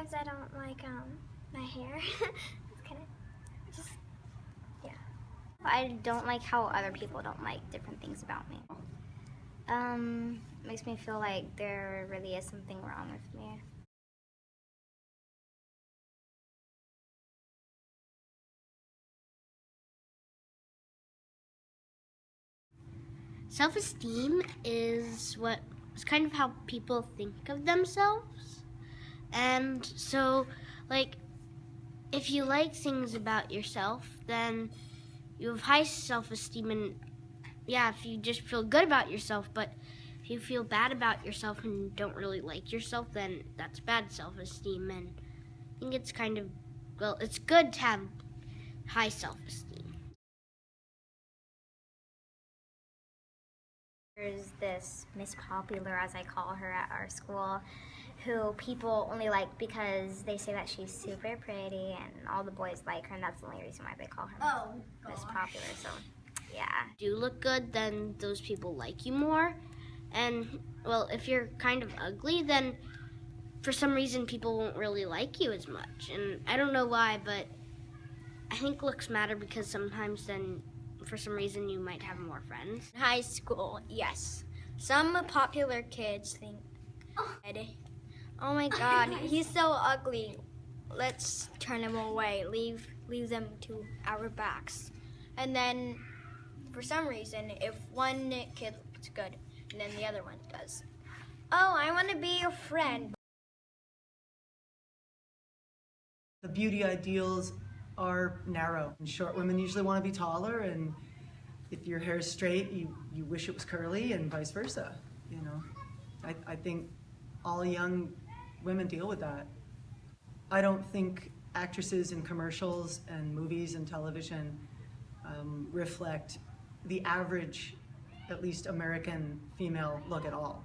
Sometimes I don't like um my hair. it's kind of just yeah. I don't like how other people don't like different things about me. Um, makes me feel like there really is something wrong with me. Self-esteem is what is kind of how people think of themselves. And so like if you like things about yourself, then you have high self-esteem and yeah, if you just feel good about yourself, but if you feel bad about yourself and don't really like yourself, then that's bad self-esteem and I think it's kind of well, it's good to have high self-esteem. There's this Miss Popular, as I call her at our school, who people only like because they say that she's super pretty and all the boys like her and that's the only reason why they call her Oh, Miss Popular. So, yeah. do you look good, then those people like you more. And well, if you're kind of ugly, then for some reason people won't really like you as much. And I don't know why, but I think looks matter because sometimes then for some reason you might have more friends. high school, yes. Some popular kids think, oh Oh my god, he's so ugly. Let's turn him away. Leave leave them to our backs. And then for some reason, if one kid looks good and then the other one does, oh, I want to be your friend. The beauty ideals are narrow. And short women usually want to be taller, and if your hair is straight, you, you wish it was curly, and vice versa. You know, I, I think all young women deal with that. I don't think actresses in commercials and movies and television um, reflect the average, at least American female look at all.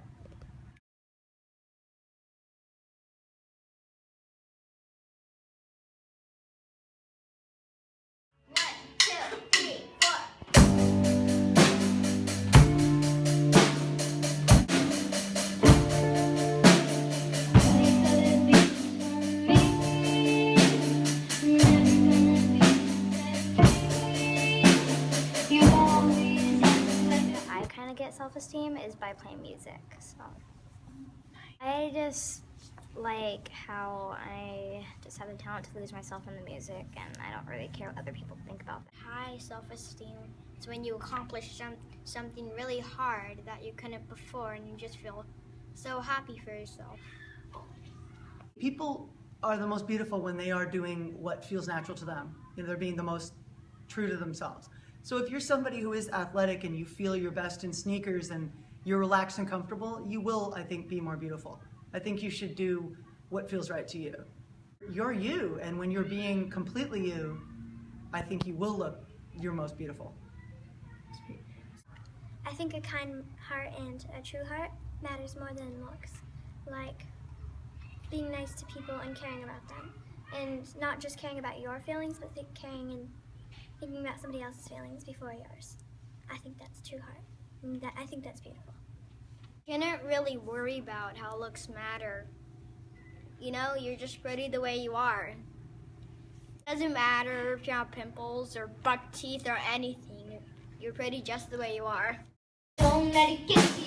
Get self-esteem is by playing music. So I just like how I just have the talent to lose myself in the music, and I don't really care what other people think about that. High self-esteem is when you accomplish some something really hard that you couldn't before, and you just feel so happy for yourself. People are the most beautiful when they are doing what feels natural to them. You know, they're being the most true to themselves. So if you're somebody who is athletic and you feel your best in sneakers and you're relaxed and comfortable, you will, I think, be more beautiful. I think you should do what feels right to you. You're you, and when you're being completely you, I think you will look your most beautiful. I think a kind heart and a true heart matters more than looks. Like being nice to people and caring about them. And not just caring about your feelings, but caring and thinking about somebody else's feelings before yours. I think that's true heart. And mm, that, I think that's beautiful. You can't really worry about how looks matter. You know, you're just pretty the way you are. Doesn't matter if you have pimples or buck teeth or anything. You're pretty just the way you are. Don't let it get you.